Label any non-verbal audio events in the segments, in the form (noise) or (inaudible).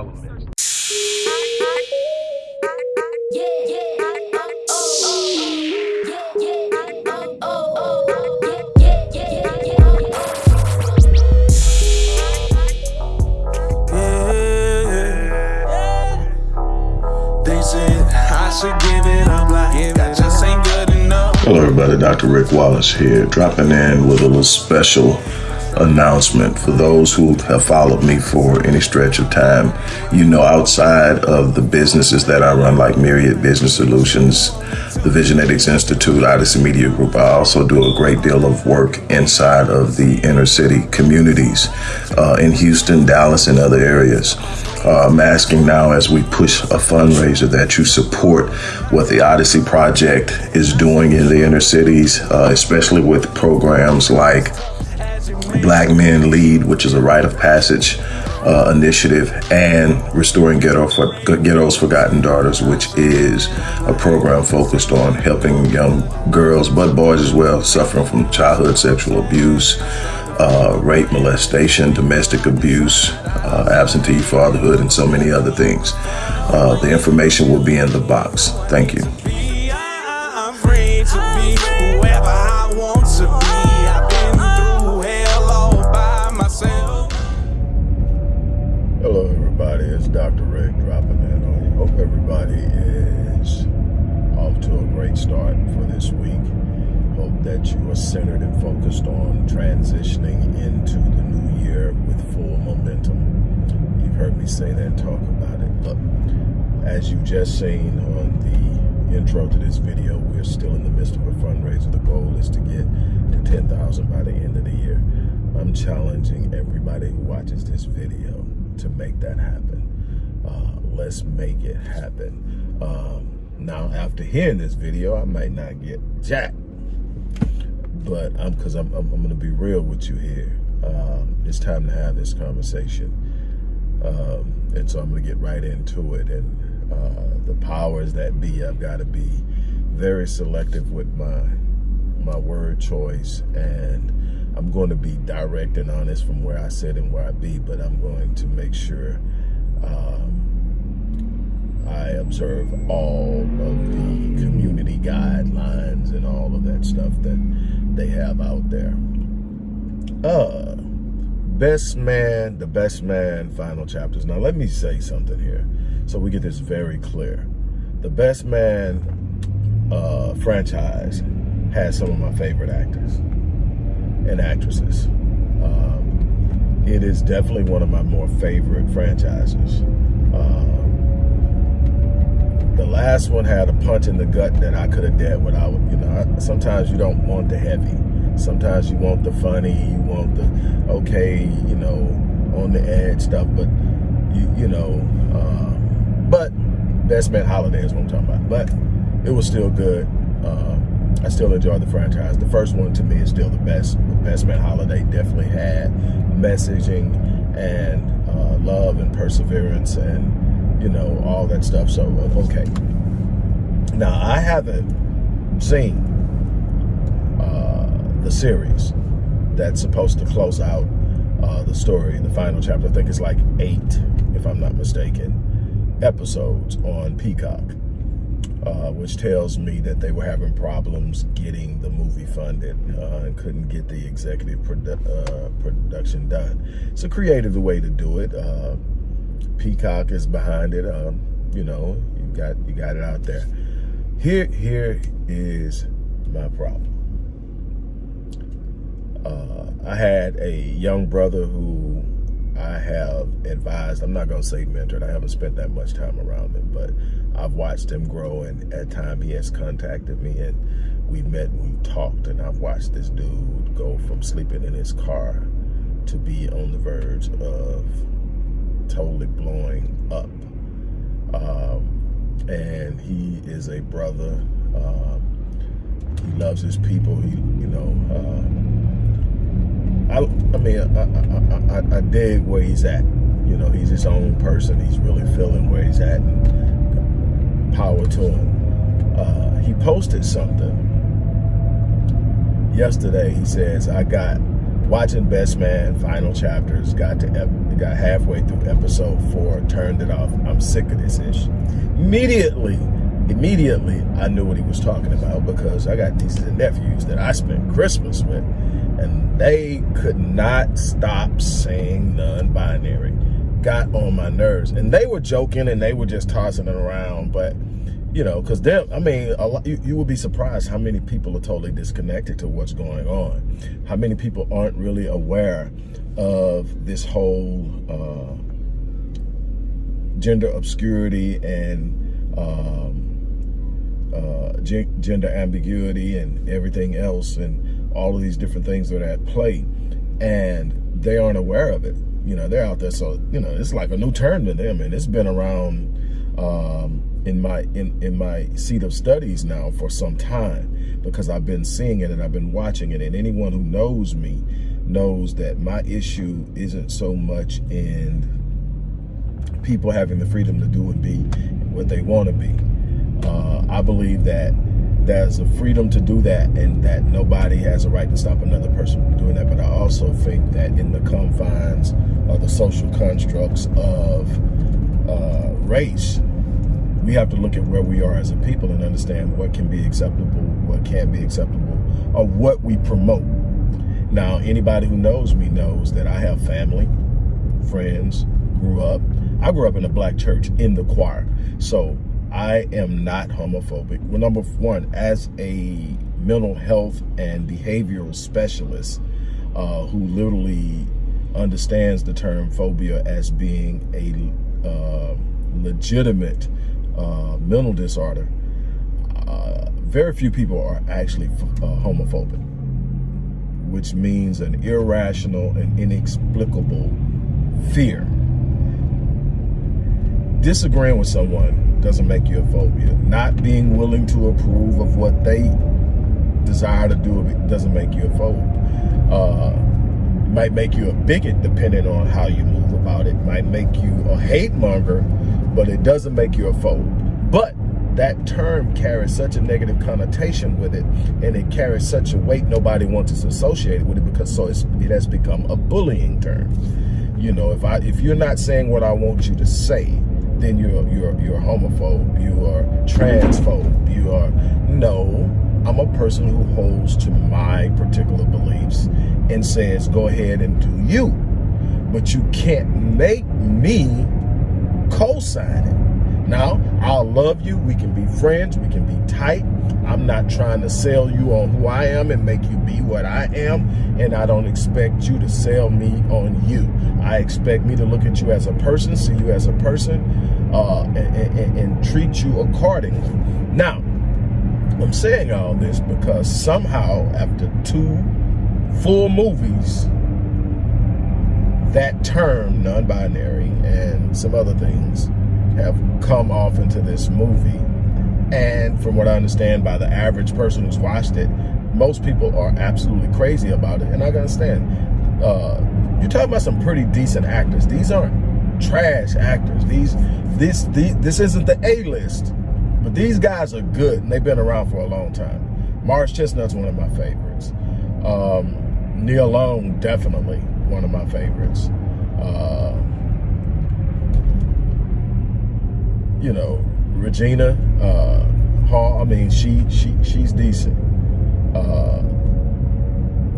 All elements. Hello everybody, Dr. Rick Wallace here, dropping in with a little special announcement for those who have followed me for any stretch of time. You know, outside of the businesses that I run, like Myriad Business Solutions, the Visionetics Institute, Odyssey Media Group, I also do a great deal of work inside of the inner city communities uh, in Houston, Dallas, and other areas. Uh, I'm asking now as we push a fundraiser that you support what the Odyssey Project is doing in the inner cities, uh, especially with programs like Black Men Lead, which is a rite of passage uh, initiative, and Restoring Ghetto for, Ghetto's Forgotten Daughters, which is a program focused on helping young girls, but boys as well, suffering from childhood sexual abuse, uh, rape, molestation, domestic abuse, uh, absentee fatherhood, and so many other things. Uh, the information will be in the box. Thank you. Centered and focused on transitioning into the new year with full momentum. You've heard me say that, talk about it. Look, as you just seen on the intro to this video, we're still in the midst of a fundraiser. The goal is to get to 10,000 by the end of the year. I'm challenging everybody who watches this video to make that happen. Uh, let's make it happen. Um, now, after hearing this video, I might not get jack but I'm because I'm, I'm, I'm going to be real with you here. Um, it's time to have this conversation. Um, and so I'm going to get right into it. And uh, the powers that be, I've got to be very selective with my my word choice and I'm going to be direct and honest from where I sit and where I be, but I'm going to make sure um, I observe all of the community guidelines and all of that stuff that they have out there. Uh, best man, the best man final chapters. Now, let me say something here so we get this very clear. The best man uh, franchise has some of my favorite actors and actresses. Um, it is definitely one of my more favorite franchises. Um, the last one had a punch in the gut that I could have dealt without, you know, sometimes you don't want the heavy. Sometimes you want the funny, you want the, okay, you know, on the edge stuff, but, you, you know, uh, but Best Man Holiday is what I'm talking about. But it was still good. Uh, I still enjoy the franchise. The first one to me is still the best. Man Holiday definitely had messaging and uh, love and perseverance and you know, all that stuff. So, okay. Now, I haven't seen uh, the series that's supposed to close out uh, the story, the final chapter. I think it's like eight, if I'm not mistaken, episodes on Peacock. Uh, which tells me that they were having problems getting the movie funded uh, and couldn't get the executive produ uh, production done. It's a creative way to do it. Uh, Peacock is behind it. Um, you know, you got you got it out there. Here, here is my problem. Uh, I had a young brother who I have advised. I'm not going to say mentored. I haven't spent that much time around him, but I've watched him grow. And at time he has contacted me, and we met and we talked. And I've watched this dude go from sleeping in his car to be on the verge of totally blowing up. Um, and he is a brother. Um, he loves his people. He, you know, uh, I, I mean, I, I, I, I dig where he's at. You know, he's his own person. He's really feeling where he's at. And power to him. Uh, he posted something yesterday he says, I got watching Best Man final chapters, got to got halfway through episode four, turned it off. I'm sick of this ish. Immediately, immediately, I knew what he was talking about because I got nieces and nephews that I spent Christmas with, and they could not stop saying non-binary. Got on my nerves, and they were joking and they were just tossing it around, but you know, because them, I mean, a lot, you, you would be surprised how many people are totally disconnected to what's going on. How many people aren't really aware of this whole uh, gender obscurity and um, uh, gender ambiguity and everything else and all of these different things that are at play. And they aren't aware of it. You know, they're out there. So, you know, it's like a new term to them. And it's been around um, in my in in my seat of studies now for some time because I've been seeing it and I've been watching it and anyone who knows me knows that my issue isn't so much in people having the freedom to do and be what they want to be. Uh, I believe that there's a freedom to do that and that nobody has a right to stop another person from doing that. But I also think that in the confines the social constructs of uh, race, we have to look at where we are as a people and understand what can be acceptable, what can't be acceptable, or what we promote. Now, anybody who knows me knows that I have family, friends, grew up. I grew up in a black church in the choir. So I am not homophobic. Well, number one, as a mental health and behavioral specialist uh, who literally understands the term phobia as being a uh, legitimate uh, mental disorder, uh, very few people are actually uh, homophobic, which means an irrational and inexplicable fear. Disagreeing with someone doesn't make you a phobia. Not being willing to approve of what they desire to do doesn't make you a phobe. Might make you a bigot depending on how you move about it. Might make you a hate monger but it doesn't make you a phobe. But that term carries such a negative connotation with it and it carries such a weight nobody wants to associate with it because so it has become a bullying term you know if i if you're not saying what i want you to say then you're you're you're homophobe you are transphobe you are no i'm a person who holds to my particular beliefs and says go ahead and do you but you can't make me co-sign it. Now, I'll love you. We can be friends. We can be tight. I'm not trying to sell you on who I am and make you be what I am. And I don't expect you to sell me on you. I expect me to look at you as a person, see you as a person, uh, and, and, and treat you accordingly. Now, I'm saying all this because somehow after two full movies, that term, non-binary, and some other things have come off into this movie. And from what I understand by the average person who's watched it, most people are absolutely crazy about it. And I understand. Uh, you're talking about some pretty decent actors. These aren't trash actors. These, this, these, this isn't the A-list, but these guys are good and they've been around for a long time. Morris Chestnut's one of my favorites. Um, Nia Long, definitely one of my favorites. Uh, you know, Regina uh, Hall. I mean, she she she's decent. Uh,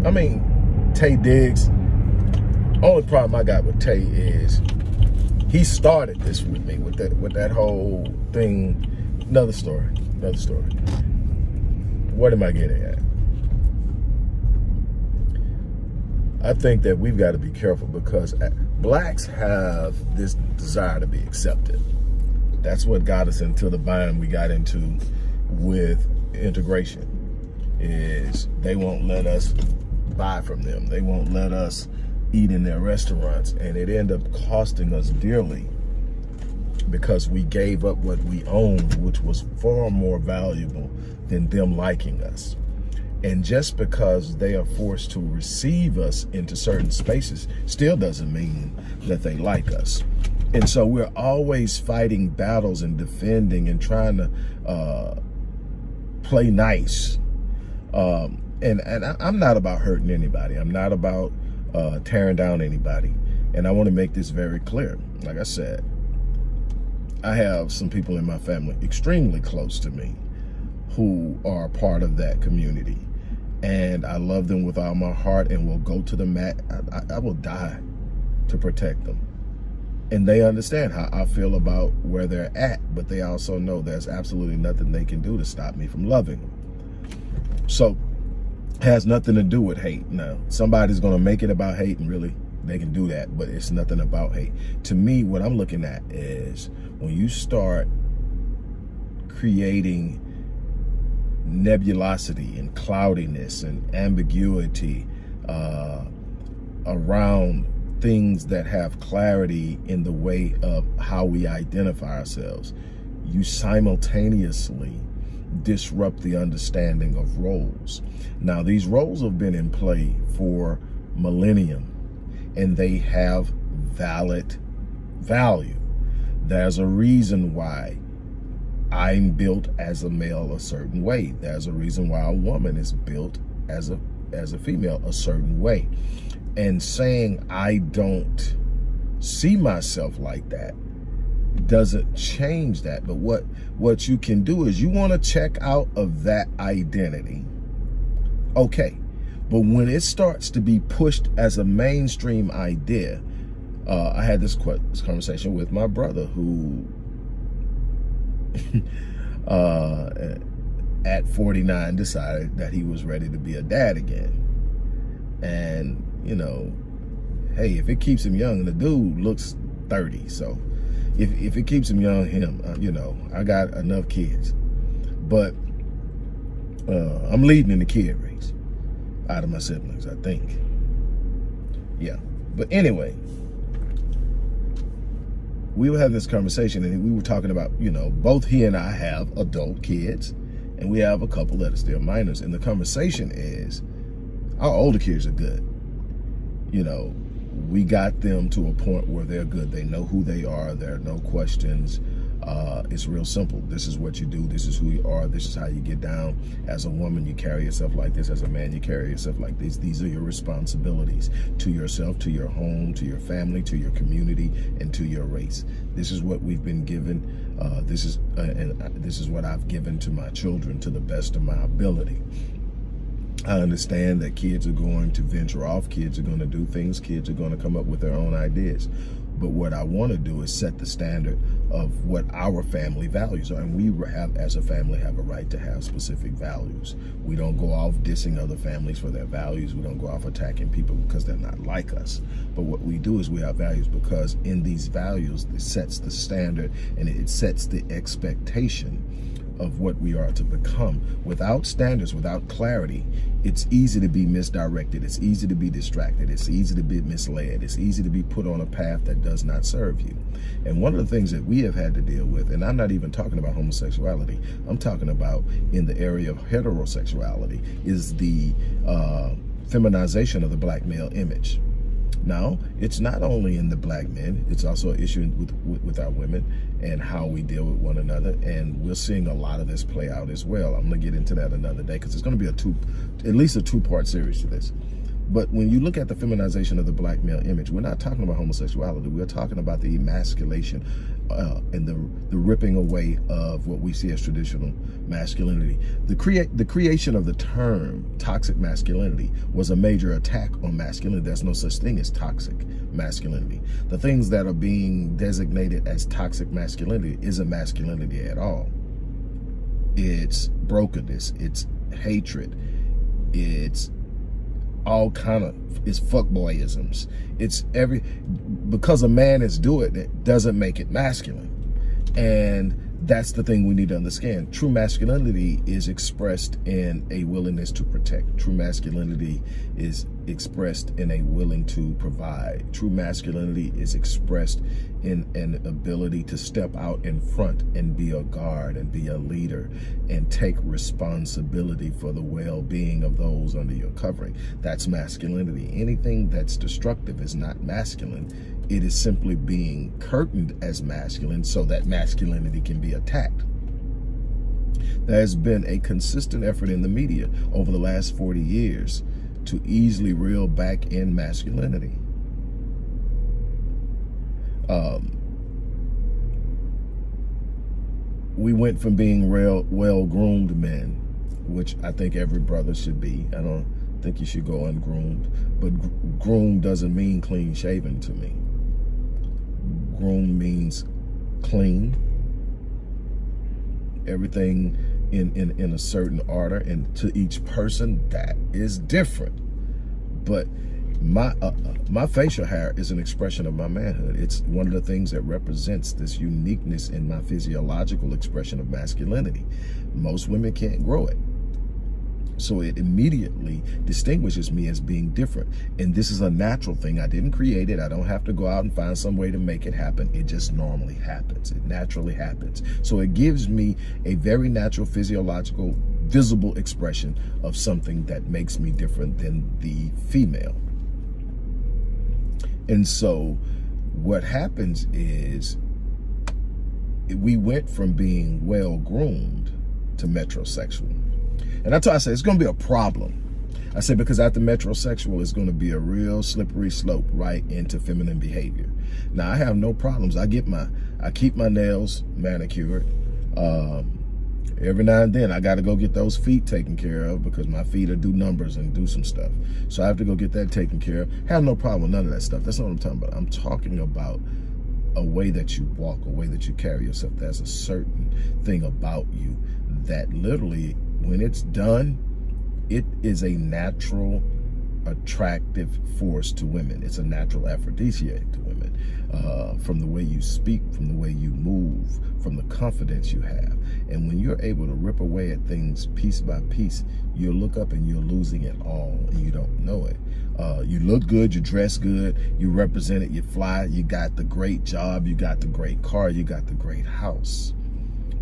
I mean, Taye Diggs. Only problem I got with Taye is he started this with me with that with that whole thing. Another story. Another story. What am I getting at? I think that we've got to be careful because uh, blacks have this desire to be accepted. That's what got us into the bind we got into with integration is they won't let us buy from them. They won't let us eat in their restaurants and it ended up costing us dearly because we gave up what we owned, which was far more valuable than them liking us. And just because they are forced to receive us into certain spaces still doesn't mean that they like us. And so we're always fighting battles and defending and trying to uh, play nice. Um, and, and I, I'm not about hurting anybody. I'm not about uh, tearing down anybody. And I want to make this very clear. Like I said, I have some people in my family extremely close to me who are part of that community. And I love them with all my heart and will go to the mat. I, I, will die to protect them. And they understand how I feel about where they're at, but they also know there's absolutely nothing they can do to stop me from loving them. So has nothing to do with hate. Now, somebody's going to make it about hate and really they can do that, but it's nothing about hate. To me, what I'm looking at is when you start creating nebulosity and cloudiness and ambiguity uh, around things that have clarity in the way of how we identify ourselves, you simultaneously disrupt the understanding of roles. Now, these roles have been in play for millennium and they have valid value. There's a reason why I'm built as a male a certain way. There's a reason why a woman is built as a as a female a certain way. And saying I don't see myself like that doesn't change that. But what, what you can do is you want to check out of that identity. Okay. But when it starts to be pushed as a mainstream idea, uh, I had this, this conversation with my brother who, (laughs) uh, at 49 decided that he was ready to be a dad again. And, you know, hey, if it keeps him young, and the dude looks 30, so if, if it keeps him young, him, uh, you know, I got enough kids. But uh, I'm leading in the kid race out of my siblings, I think. Yeah. But anyway, we were having this conversation and we were talking about, you know, both he and I have adult kids and we have a couple that are still minors. And the conversation is, our older kids are good. You know, we got them to a point where they're good. They know who they are. There are no questions. Uh, it's real simple. This is what you do. This is who you are. This is how you get down. As a woman, you carry yourself like this. As a man, you carry yourself like this. These are your responsibilities to yourself, to your home, to your family, to your community, and to your race. This is what we've been given. Uh, this is uh, and uh, this is what I've given to my children to the best of my ability. I understand that kids are going to venture off, kids are going to do things, kids are going to come up with their own ideas. But what I want to do is set the standard of what our family values are. And we have, as a family, have a right to have specific values. We don't go off dissing other families for their values. We don't go off attacking people because they're not like us. But what we do is we have values because in these values, it sets the standard and it sets the expectation of what we are to become. Without standards, without clarity, it's easy to be misdirected. It's easy to be distracted. It's easy to be misled. It's easy to be put on a path that does not serve you. And one of the things that we have had to deal with, and I'm not even talking about homosexuality, I'm talking about in the area of heterosexuality, is the uh, feminization of the black male image. Now, it's not only in the black men, it's also an issue with, with, with, our women and how we deal with one another. And we're seeing a lot of this play out as well. I'm gonna get into that another day because it's gonna be a two, at least a two part series to this. But when you look at the feminization of the black male image, we're not talking about homosexuality. We're talking about the emasculation uh, and the, the ripping away of what we see as traditional masculinity. The, create, the creation of the term toxic masculinity was a major attack on masculinity. There's no such thing as toxic masculinity. The things that are being designated as toxic masculinity isn't masculinity at all. It's brokenness, it's hatred, it's all kind of it's fuckboyisms. It's every because a man is doing it doesn't make it masculine. And that's the thing we need to understand. True masculinity is expressed in a willingness to protect. True masculinity is expressed in a willing to provide. True masculinity is expressed in an ability to step out in front and be a guard and be a leader and take responsibility for the well-being of those under your covering. That's masculinity. Anything that's destructive is not masculine it is simply being curtained as masculine so that masculinity can be attacked. There's been a consistent effort in the media over the last 40 years to easily reel back in masculinity. Um, we went from being well-groomed men, which I think every brother should be. I don't think you should go ungroomed, but groomed doesn't mean clean shaven to me. Groomed means clean, everything in, in, in a certain order, and to each person, that is different. But my uh, my facial hair is an expression of my manhood. It's one of the things that represents this uniqueness in my physiological expression of masculinity. Most women can't grow it. So it immediately distinguishes me as being different. And this is a natural thing. I didn't create it. I don't have to go out and find some way to make it happen. It just normally happens. It naturally happens. So it gives me a very natural physiological visible expression of something that makes me different than the female. And so what happens is we went from being well-groomed to metrosexual. And that's why I say it's going to be a problem. I say because after metrosexual, it's going to be a real slippery slope right into feminine behavior. Now, I have no problems. I get my, I keep my nails manicured. Um, every now and then I got to go get those feet taken care of because my feet are do numbers and do some stuff. So I have to go get that taken care of. Have no problem with none of that stuff. That's not what I'm talking about. I'm talking about a way that you walk, a way that you carry yourself. There's a certain thing about you that literally, when it's done, it is a natural attractive force to women. It's a natural aphrodisiac to women. Uh, from the way you speak, from the way you move, from the confidence you have. And when you're able to rip away at things piece by piece, you look up and you're losing it all and you don't know it. Uh, you look good, you dress good, you represent it, you fly, you got the great job, you got the great car, you got the great house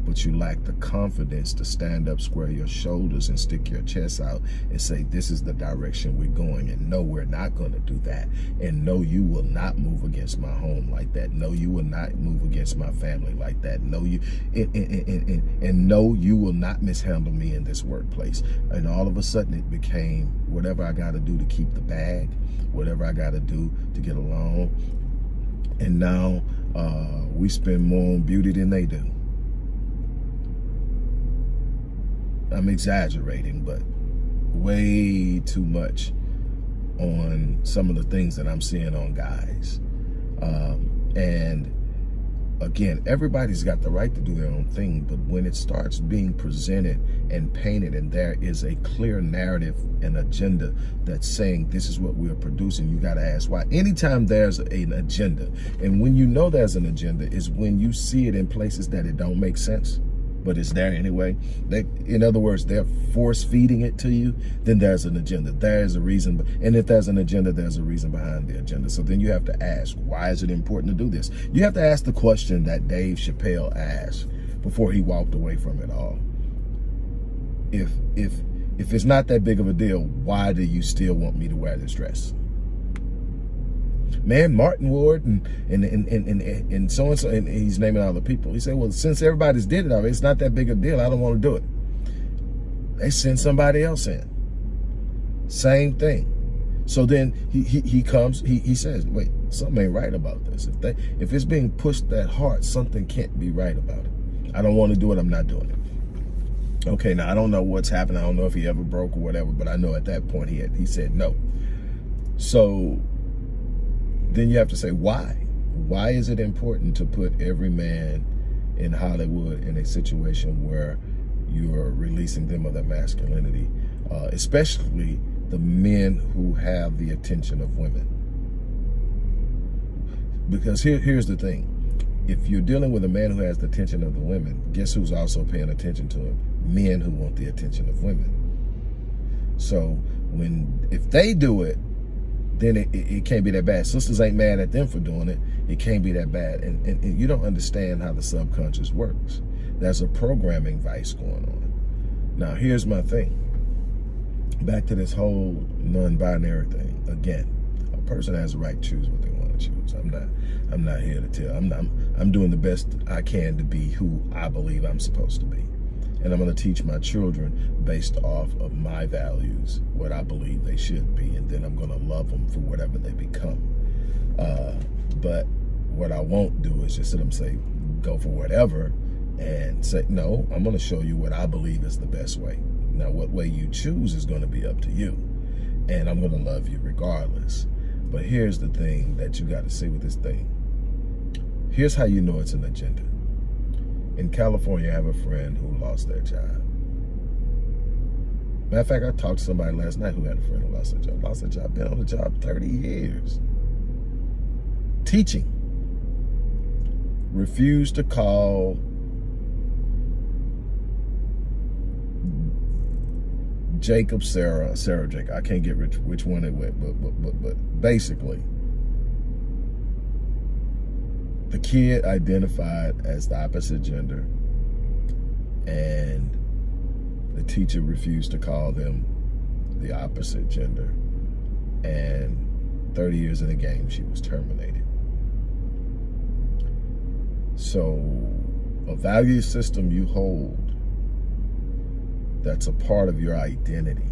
but you lack the confidence to stand up, square your shoulders and stick your chest out and say, this is the direction we're going. And no, we're not going to do that. And no, you will not move against my home like that. No, you will not move against my family like that. No, you, and, and, and, and, and no, you will not mishandle me in this workplace. And all of a sudden it became whatever I got to do to keep the bag, whatever I got to do to get along. And now uh, we spend more on beauty than they do. I'm exaggerating, but way too much on some of the things that I'm seeing on guys. Um, and again, everybody's got the right to do their own thing, but when it starts being presented and painted and there is a clear narrative and agenda that's saying this is what we're producing, you got to ask why. Anytime there's an agenda, and when you know there's an agenda is when you see it in places that it don't make sense but it's there anyway. They, in other words, they're force feeding it to you, then there's an agenda. There is a reason. And if there's an agenda, there's a reason behind the agenda. So then you have to ask, why is it important to do this? You have to ask the question that Dave Chappelle asked before he walked away from it all. If, if, if it's not that big of a deal, why do you still want me to wear this dress? Man, Martin Ward and and and and, and, so and so, and he's naming all the people. He said, well, since everybody's did it already, it's not that big a deal. I don't want to do it. They send somebody else in. Same thing. So then he he, he comes, he, he says, wait, something ain't right about this. If they if it's being pushed that hard, something can't be right about it. I don't want to do it, I'm not doing it. Okay, now I don't know what's happened. I don't know if he ever broke or whatever, but I know at that point he had he said no. So then you have to say why. Why is it important to put every man in Hollywood in a situation where you're releasing them of their masculinity, uh, especially the men who have the attention of women? Because here, here's the thing. If you're dealing with a man who has the attention of the women, guess who's also paying attention to him? Men who want the attention of women. So when if they do it, then it, it, it, can't be that bad. Sisters ain't mad at them for doing it. It can't be that bad. And, and, and, you don't understand how the subconscious works. There's a programming vice going on. Now, here's my thing. Back to this whole non-binary thing. Again, a person has the right to choose what they want to choose. I'm not I'm not here to tell. I'm not, I'm, I'm doing the best I can to be who I believe I'm supposed to be. And I'm going to teach my children based off of my values, what I believe they should be, and then I'm going to love them for whatever they become. Uh, but what I won't do is just sit them say, go for whatever, and say, no, I'm going to show you what I believe is the best way. Now, what way you choose is going to be up to you. And I'm going to love you regardless. But here's the thing that you got to see with this thing. Here's how you know it's an agenda. In California, I have a friend who lost their job. Matter of fact, I talked to somebody last night who had a friend who lost their job. Lost their job, been on the job 30 years. Teaching. Refused to call Jacob, Sarah, Sarah, Jacob. I can't get which, which one it went, but, but, but, but basically, the kid identified as the opposite gender and the teacher refused to call them the opposite gender. And 30 years in the game she was terminated. So a value system you hold that's a part of your identity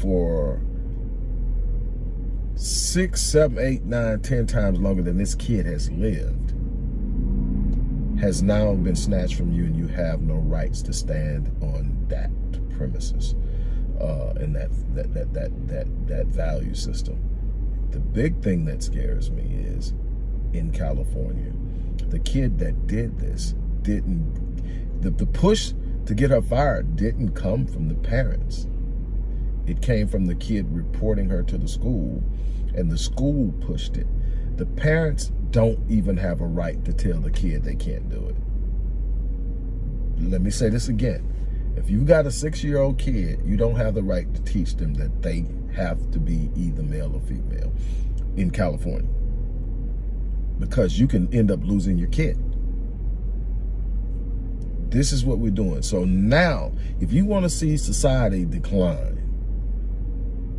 for six, seven, eight, nine, ten times longer than this kid has lived has now been snatched from you and you have no rights to stand on that premises uh, and that, that, that, that, that, that value system. The big thing that scares me is in California, the kid that did this didn't, the, the push to get her fired didn't come from the parents. It came from the kid reporting her to the school and the school pushed it. The parents don't even have a right to tell the kid they can't do it. Let me say this again. If you've got a six-year-old kid, you don't have the right to teach them that they have to be either male or female in California because you can end up losing your kid. This is what we're doing. So now, if you want to see society decline,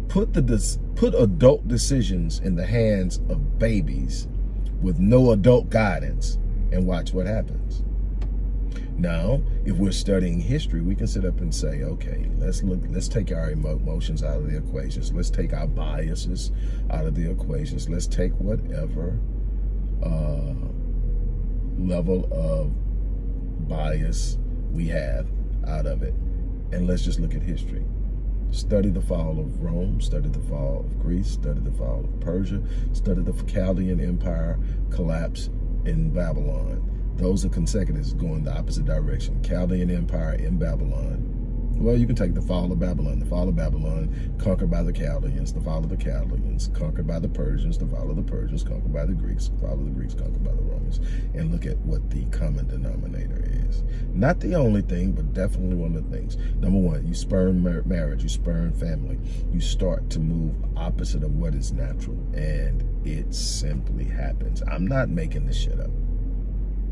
put the put adult decisions in the hands of babies with no adult guidance and watch what happens. Now, if we're studying history, we can sit up and say, okay, let's look, let's take our emotions out of the equations. Let's take our biases out of the equations. Let's take whatever uh, level of bias we have out of it. And let's just look at history. Study the fall of Rome, study the fall of Greece, study the fall of Persia, study the Chaldean Empire collapse in Babylon. Those are consecutives going the opposite direction. Chaldean Empire in Babylon, well, you can take the fall of Babylon. The fall of Babylon, conquered by the Chaldeans. The fall of the Chaldeans, conquered by the Persians. The fall of the Persians, conquered by the Greeks. The fall of the Greeks, conquered by the Romans. And look at what the common denominator is. Not the only thing, but definitely one of the things. Number one, you spurn mar marriage. You spurn family. You start to move opposite of what is natural. And it simply happens. I'm not making this shit up.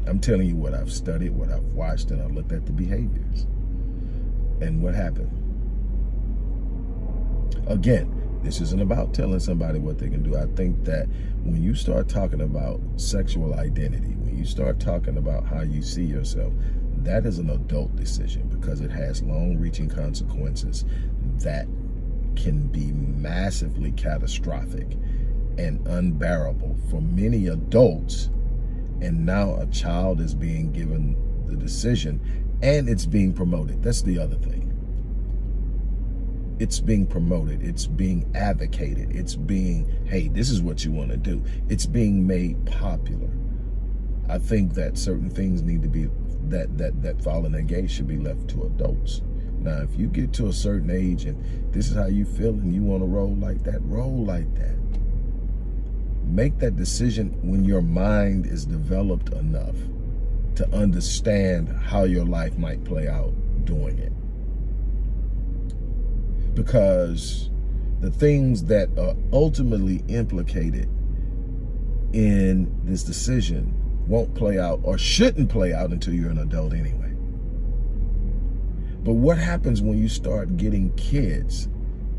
I'm telling you what I've studied, what I've watched, and I've looked at the behaviors. And what happened? Again, this isn't about telling somebody what they can do. I think that when you start talking about sexual identity, when you start talking about how you see yourself, that is an adult decision because it has long-reaching consequences that can be massively catastrophic and unbearable for many adults. And now a child is being given the decision and it's being promoted. That's the other thing. It's being promoted. It's being advocated. It's being, hey, this is what you want to do. It's being made popular. I think that certain things need to be, that, that, that fall in that gate should be left to adults. Now, if you get to a certain age and this is how you feel and you want to roll like that, roll like that. Make that decision when your mind is developed enough to understand how your life might play out doing it. Because the things that are ultimately implicated in this decision won't play out or shouldn't play out until you're an adult anyway. But what happens when you start getting kids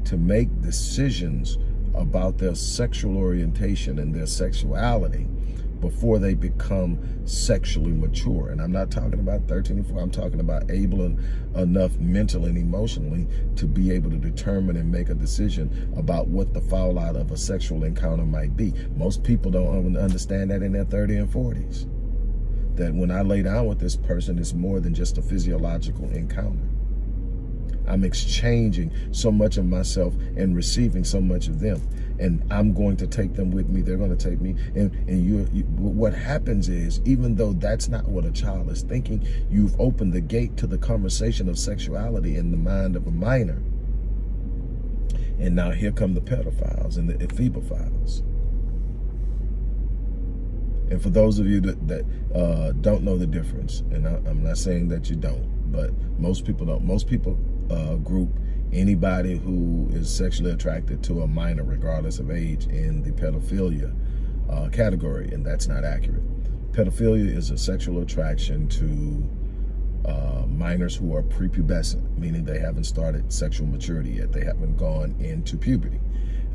to make decisions about their sexual orientation and their sexuality before they become sexually mature. And I'm not talking about 13 and 4. I'm talking about able enough mentally and emotionally to be able to determine and make a decision about what the fallout of a sexual encounter might be. Most people don't understand that in their 30 and 40s. That when I lay down with this person, it's more than just a physiological encounter. I'm exchanging so much of myself and receiving so much of them. And I'm going to take them with me. They're going to take me. And, and you, you, what happens is, even though that's not what a child is thinking, you've opened the gate to the conversation of sexuality in the mind of a minor. And now here come the pedophiles and the ephebophiles. And for those of you that, that uh, don't know the difference, and I, I'm not saying that you don't, but most people don't. Most people uh, group anybody who is sexually attracted to a minor, regardless of age, in the pedophilia uh, category, and that's not accurate. Pedophilia is a sexual attraction to uh, minors who are prepubescent, meaning they haven't started sexual maturity yet. They haven't gone into puberty.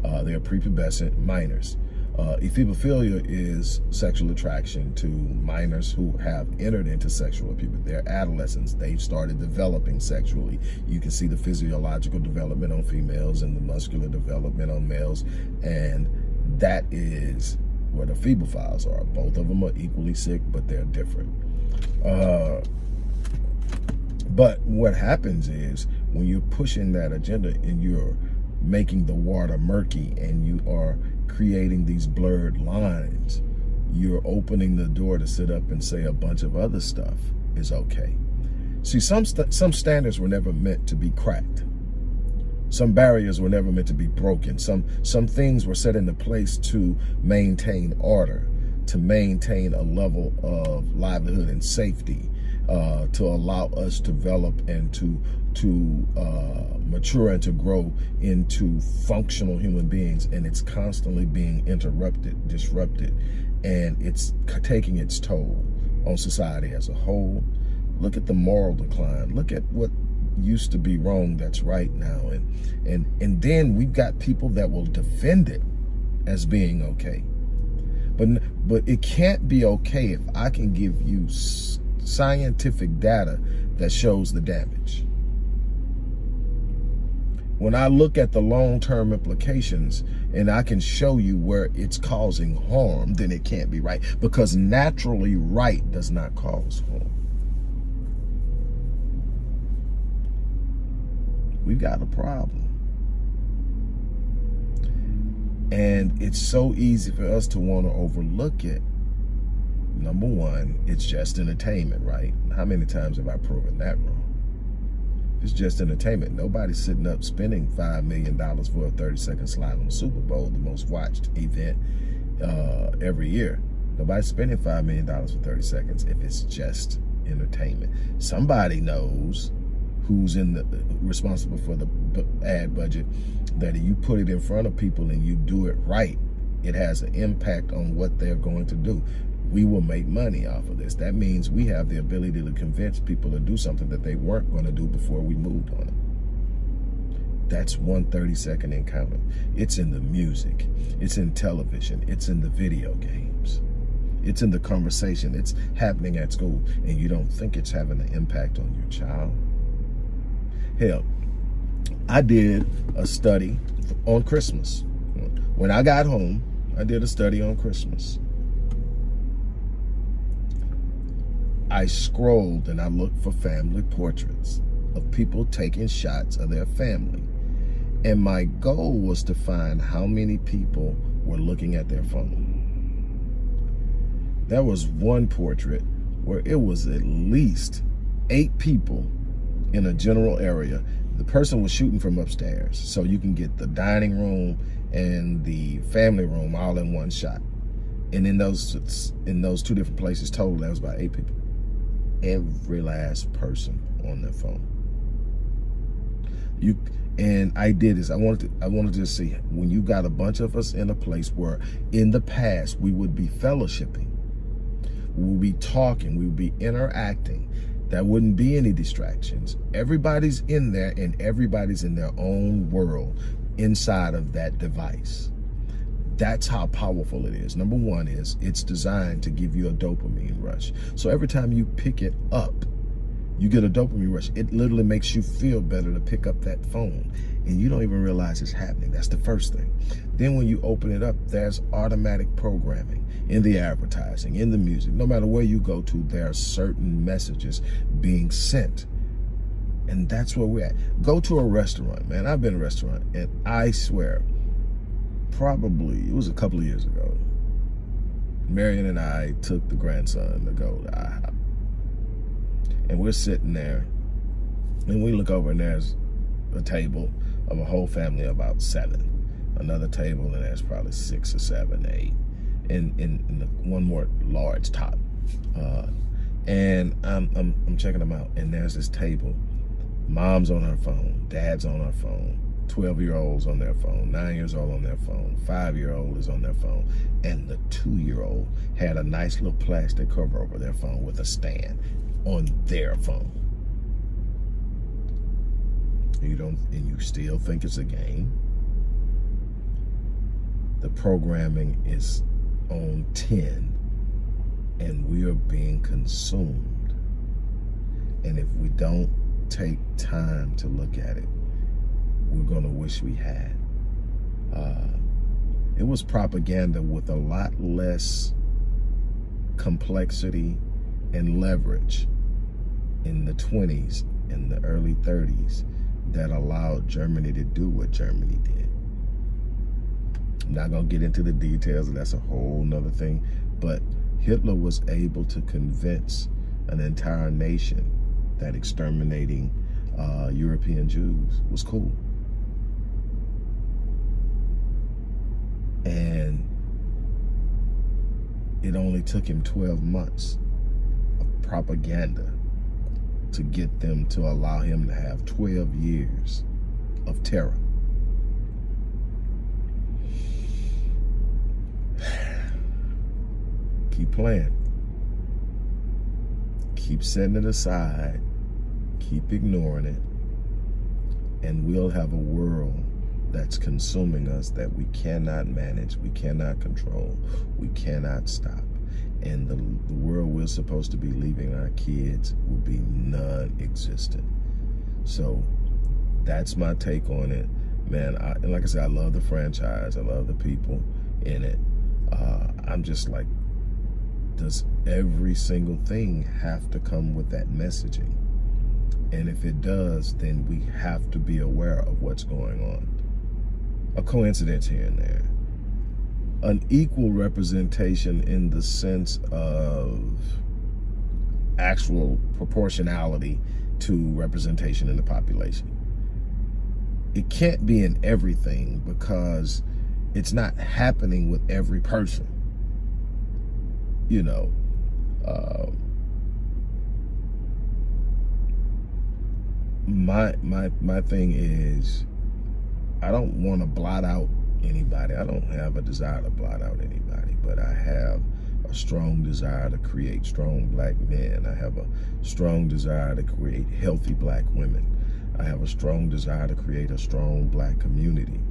Uh, they are prepubescent minors. Uh, ephebophilia is sexual attraction to minors who have entered into sexual puberty. They're adolescents. They've started developing sexually. You can see the physiological development on females and the muscular development on males. And that is where the ephebophiles are. Both of them are equally sick, but they're different. Uh, but what happens is when you're pushing that agenda and you're making the water murky and you are creating these blurred lines, you're opening the door to sit up and say a bunch of other stuff is okay. See, some, st some standards were never meant to be cracked. Some barriers were never meant to be broken. Some, some things were set into place to maintain order, to maintain a level of livelihood and safety, uh, to allow us to develop and to to uh, mature and to grow into functional human beings and it's constantly being interrupted disrupted and it's taking its toll on society as a whole. Look at the moral decline. Look at what used to be wrong that's right now and and and then we've got people that will defend it as being okay. But but it can't be okay if i can give you scientific data that shows the damage. When I look at the long-term implications and I can show you where it's causing harm, then it can't be right because naturally right does not cause harm. We've got a problem. And it's so easy for us to want to overlook it number one, it's just entertainment, right? How many times have I proven that wrong? It's just entertainment. Nobody's sitting up spending $5 million for a 30-second slide on the Super Bowl, the most watched event uh, every year. Nobody's spending $5 million for 30 seconds if it's just entertainment. Somebody knows who's in the responsible for the ad budget that if you put it in front of people and you do it right, it has an impact on what they're going to do we will make money off of this. That means we have the ability to convince people to do something that they weren't going to do before we moved on it. That's one 30 second encounter. It's in the music. It's in television. It's in the video games. It's in the conversation. It's happening at school and you don't think it's having an impact on your child. Hell, I did a study on Christmas. When I got home, I did a study on Christmas. I scrolled and I looked for family portraits of people taking shots of their family. And my goal was to find how many people were looking at their phone. There was one portrait where it was at least eight people in a general area. The person was shooting from upstairs. So you can get the dining room and the family room all in one shot. And in those in those two different places total, that was about eight people every last person on their phone. You and I did this. I wanted to I wanted to see when you got a bunch of us in a place where in the past we would be fellowshipping, we would be talking, we would be interacting. There wouldn't be any distractions. Everybody's in there and everybody's in their own world inside of that device. That's how powerful it is. Number one is it's designed to give you a dopamine rush. So every time you pick it up, you get a dopamine rush. It literally makes you feel better to pick up that phone and you don't even realize it's happening. That's the first thing. Then when you open it up, there's automatic programming in the advertising, in the music. No matter where you go to, there are certain messages being sent. And that's where we're at. Go to a restaurant, man. I've been a restaurant and I swear, probably, it was a couple of years ago, Marion and I took the grandson to go to IHOP. And we're sitting there and we look over and there's a table of a whole family of about seven. Another table and there's probably six or seven, eight. And, in the, one more large top. Uh, and I'm, I'm, I'm checking them out and there's this table. Mom's on her phone, dad's on her phone, 12 year olds on their phone, nine years old on their phone, five year old is on their phone, and the two year old had a nice little plastic cover over their phone with a stand on their phone. You don't, and you still think it's a game. The programming is on 10 and we are being consumed. And if we don't take time to look at it, we're going to wish we had. Uh, it was propaganda with a lot less complexity and leverage in the 20s and the early 30s that allowed Germany to do what Germany did. I'm not going to get into the details, that's a whole nother thing, but Hitler was able to convince an entire nation that exterminating uh, European Jews was cool. And it only took him 12 months of propaganda to get them to allow him to have 12 years of terror. (sighs) Keep playing. Keep setting it aside. Keep ignoring it. And we'll have a world that's consuming us that we cannot manage, we cannot control, we cannot stop and the, the world we're supposed to be leaving our kids will be non-existent. So that's my take on it. Man, I, and like I said, I love the franchise. I love the people in it. Uh, I'm just like, does every single thing have to come with that messaging? And if it does, then we have to be aware of what's going on. A coincidence here and there an equal representation in the sense of actual proportionality to representation in the population. It can't be in everything because it's not happening with every person. You know, uh, my my my thing is I don't want to blot out anybody. I don't have a desire to blot out anybody, but I have a strong desire to create strong black men. I have a strong desire to create healthy black women. I have a strong desire to create a strong black community.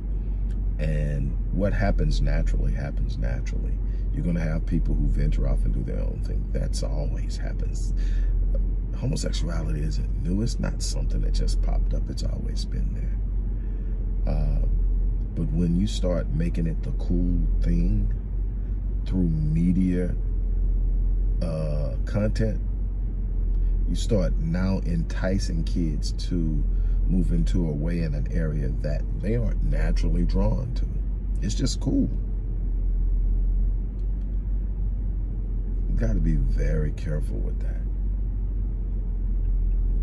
And what happens naturally happens naturally. You're going to have people who venture off and do their own thing. That's always happens. Homosexuality isn't new. It's not something that just popped up. It's always been there. Uh, but when you start making it the cool thing through media uh, content, you start now enticing kids to move into a way in an area that they aren't naturally drawn to. It's just cool. You got to be very careful with that.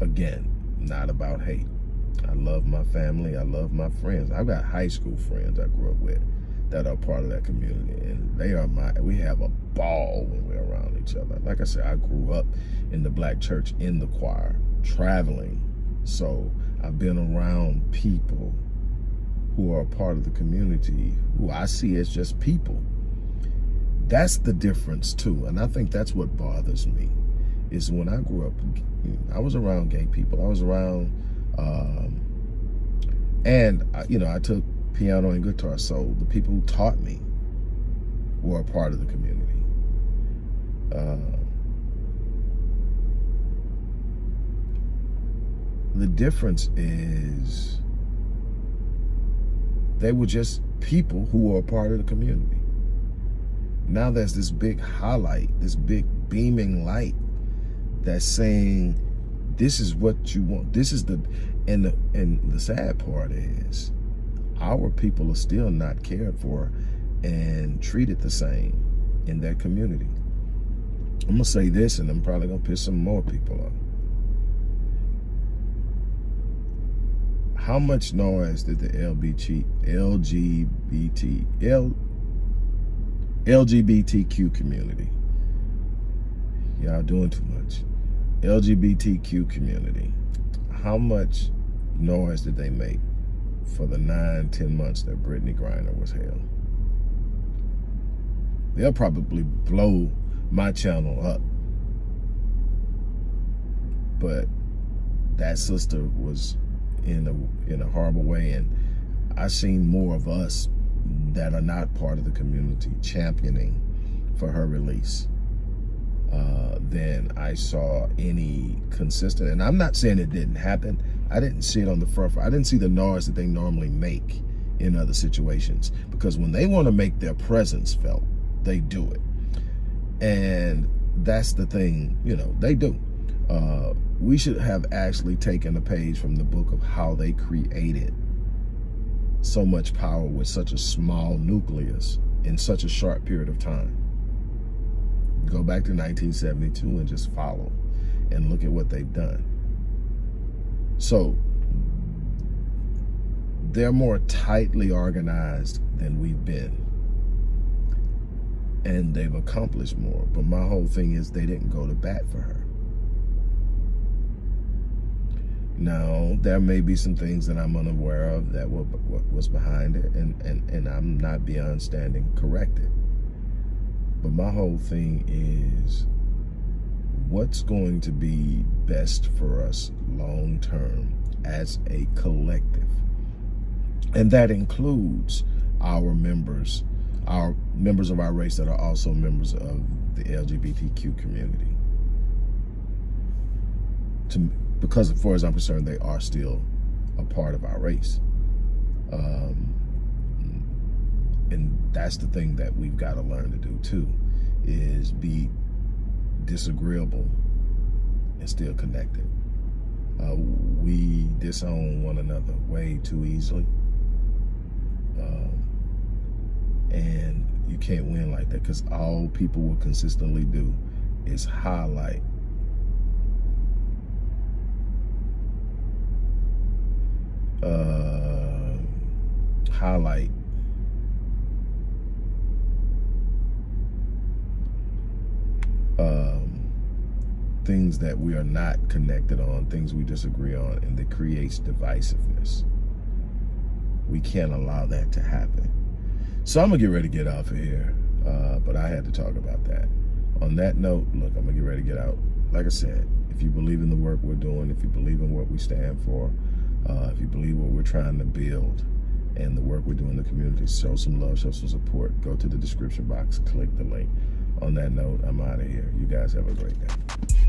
Again, not about hate. I love my family. I love my friends. I've got high school friends I grew up with that are part of that community. And they are my, we have a ball when we're around each other. Like I said, I grew up in the black church, in the choir, traveling. So I've been around people who are a part of the community who I see as just people. That's the difference too. And I think that's what bothers me is when I grew up, I was around gay people. I was around um, and, you know, I took piano and guitar. So the people who taught me were are part of the community. Uh, the difference is they were just people who were a part of the community. Now there's this big highlight, this big beaming light that's saying, this is what you want. This is the, and the, and the sad part is our people are still not cared for and treated the same in that community. I'm gonna say this and I'm probably gonna piss some more people off. How much noise did the LBT, LGBT, L, LGBTQ community, y'all doing too much, LGBTQ community, how much noise did they make for the nine, ten months that Brittney Griner was held? They'll probably blow my channel up. But that sister was in a in a horrible way and I seen more of us that are not part of the community championing for her release uh, than I saw any consistent. And I'm not saying it didn't happen. I didn't see it on the front. I didn't see the noise that they normally make in other situations because when they want to make their presence felt, they do it. And that's the thing, you know, they do. Uh, we should have actually taken a page from the book of how they created so much power with such a small nucleus in such a short period of time. Go back to 1972 and just follow and look at what they've done. So they're more tightly organized than we've been. And they've accomplished more. But my whole thing is they didn't go to bat for her. Now, there may be some things that I'm unaware of that were, was behind it, and, and, and I'm not beyond standing corrected. But my whole thing is what's going to be best for us long term as a collective. And that includes our members, our members of our race that are also members of the LGBTQ community. To because as far as I'm concerned, they are still a part of our race. Um, and that's the thing that we've got to learn to do too, is be disagreeable and still connected. Uh, we disown one another way too easily. Um, and you can't win like that because all people will consistently do is highlight uh, highlight um, things that we are not connected on, things we disagree on, and that creates divisiveness. We can't allow that to happen. So I'm gonna get ready to get off of here, uh, but I had to talk about that. On that note, look, I'm gonna get ready to get out. Like I said, if you believe in the work we're doing, if you believe in what we stand for, uh, if you believe what we're trying to build and the work we're doing in the community, show some love, show some support. Go to the description box, click the link. On that note, I'm out of here. You guys have a great day.